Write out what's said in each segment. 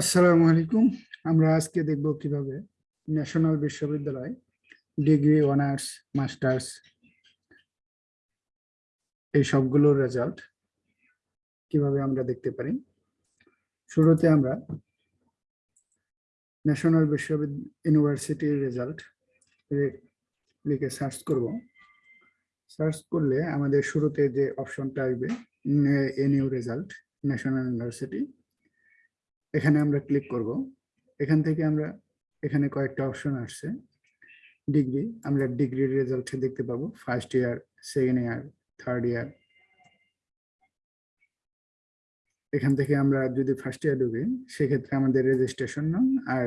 আসসালামু আলাইকুম। আমরা আজকে দেখব কীভাবে ন্যাশনাল বিশ্ববিদ্যালয় ডিগ্রি, অনার্স, মাস্টার্স এই সবগুলোর রেজাল্ট কীভাবে আমরা দেখতে পারি। শুরুতে আমরা ন্যাশনাল বিশ্ববিদ্যালয় ইউনিভার্সিটির রেজাল্ট লিখে সার্চ করব। সার্চ করলে আমাদের শুরুতে যে অপশনটা আসবে এনিউ রেজাল্ট, ন্যাশনাল ইউনিভার্সিটি। এখানে আমরা ক্লিক করব। এখান থেকে আমরা এখানে কয়েকটা অপশন আসছে। ডিগ্রি আমরা ডিগ্রির রেজাল্ট দেখতে পাবো। First year second year third year এখান থেকে আমরা যদি ফার্স্ট ইয়ার ঢুকি, সেক্ষেত্রে আমাদের রেজিস্ট্রেশন নাম আর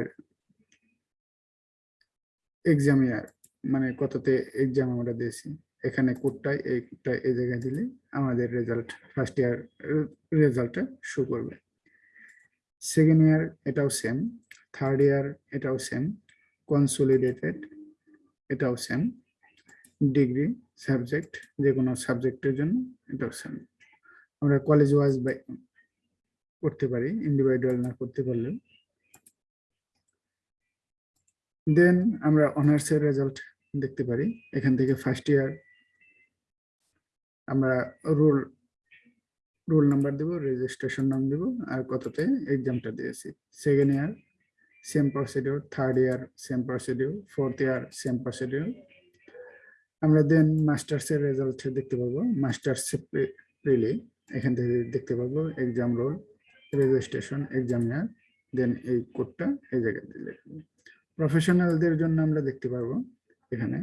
এক্সাম ইয়ার মানে কততে এক্সাম আমরা দিয়েছি। এখানে কোডটাই এই কোডটা এই জায়গায় দিলে আমাদের রেজাল্ট ফার্স্ট ইয়ার রেজাল্টটা শো করবে। সেকেন্ড ইয়ার এটাও সেম থার্ড ইয়ার এটাও সেম কনসোলিডেটেড এটাও সেম ডিগ্রি সাবজেক্ট যে কোনো সাবজেক্টের জন্য, এটাও সেম আমরা কলেজ ওয়াইজ করতে পারি ইন্ডিভিজুয়াল না করতে পারলেও। দেন আমরা অনার্সের রেজাল্ট দেখতে পারি। এখান থেকে ফার্স্ট ইয়ার আমরা রোল রোল নাম্বার দেব রেজিস্ট্রেশন নাম দেব, আর কততে এক্সামটা দিয়েছি। Second year same procedure third year same procedure fourth year same procedure আমরা দেন মাস্টার্সের রেজাল্ট দেখতে পাবো মাস্টার্স প্রিলি এখান থেকে দেখতে পাবো exam roll registration exam year then এই কোডটা এই জায়গায় দিলে প্রফেশনালদের জন্য আমরা দেখতে পারব এখানে।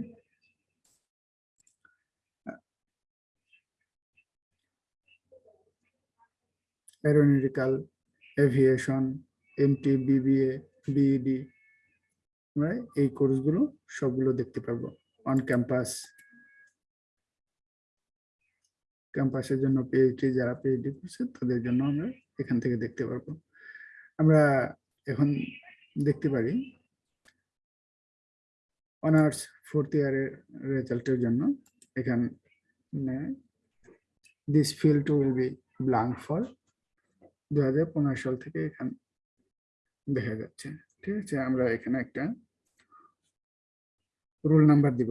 Aeronautical aviation MT BBA BEd আমরা এই কোর্সগুলো সবগুলো দেখতে পারব অন ক্যাম্পাস ক্যাম্পাসের জন্য পিএইচডি যারা পিএইচডি করছে, তাদের জন্য আমরা এখান থেকে দেখতে পারব। আমরা এখন দেখতে পারি অনার্স ফোর্থ ইয়ারের রেজাল্টের জন্য এখানে this field will be blank for দু হাজার পনেরো সাল থেকে এখানে দেখা যাচ্ছে। ঠিক আছে, আমরা এখানে একটা রোল নাম্বার দিব।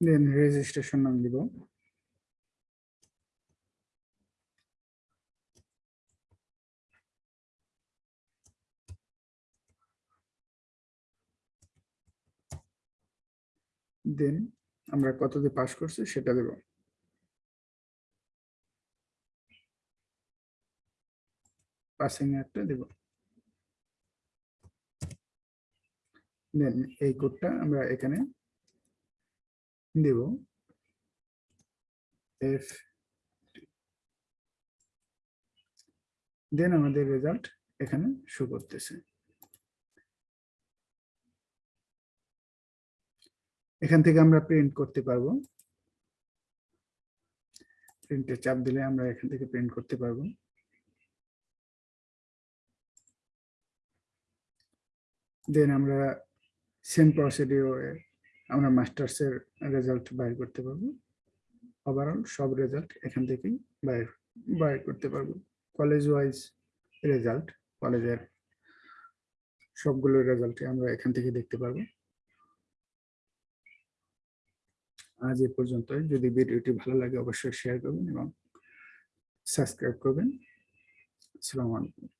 দেন রেজিস্ট্রেশন নাম দিব। দেন আমরা কত দিয়ে পাস করছি সেটা দেব। পাসিং একটা দেব। দেন এই কোডটা আমরা এখানে দেব। এফ দেন আমাদের রেজাল্ট এখানে শো করতেছে। এখান থেকে আমরা প্রিন্ট করতে পারব। প্রিন্টে চাপ দিলে আমরা এখান থেকে প্রিন্ট করতে পারব। দেন আমরা সেম প্রসিডিওরে আমরা মাস্টার্সের রেজাল্ট বাইর করতে পারব। ওভারঅল সব রেজাল্ট এখান থেকেই বাইর বাইর করতে পারব। কলেজ ওয়াইজ রেজাল্ট কলেজের সবগুলো রেজাল্টে আমরা এখান থেকে দেখতে পারব। আজ এ পর্যন্ত যদি ভিডিওটি ভালো লাগে, অবশ্যই শেয়ার করবেন এবং সাবস্ক্রাইব করবেন। আসসালামু আলাইকুম।